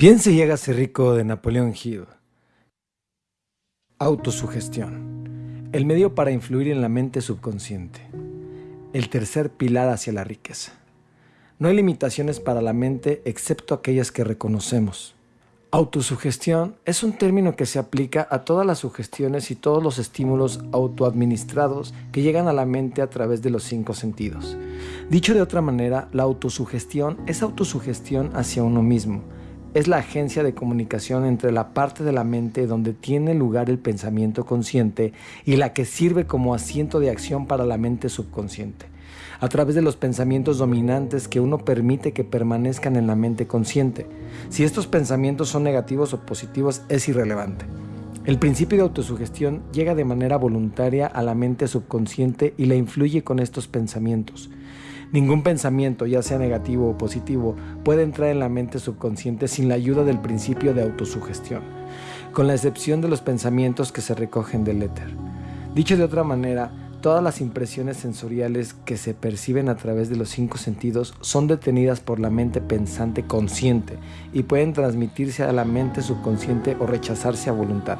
Piense y hágase rico de Napoleón Hill. Autosugestión. El medio para influir en la mente subconsciente. El tercer pilar hacia la riqueza. No hay limitaciones para la mente excepto aquellas que reconocemos. Autosugestión es un término que se aplica a todas las sugestiones y todos los estímulos autoadministrados que llegan a la mente a través de los cinco sentidos. Dicho de otra manera, la autosugestión es autosugestión hacia uno mismo, es la agencia de comunicación entre la parte de la mente donde tiene lugar el pensamiento consciente y la que sirve como asiento de acción para la mente subconsciente, a través de los pensamientos dominantes que uno permite que permanezcan en la mente consciente. Si estos pensamientos son negativos o positivos es irrelevante. El principio de autosugestión llega de manera voluntaria a la mente subconsciente y la influye con estos pensamientos. Ningún pensamiento, ya sea negativo o positivo, puede entrar en la mente subconsciente sin la ayuda del principio de autosugestión, con la excepción de los pensamientos que se recogen del éter. Dicho de otra manera, todas las impresiones sensoriales que se perciben a través de los cinco sentidos son detenidas por la mente pensante consciente y pueden transmitirse a la mente subconsciente o rechazarse a voluntad.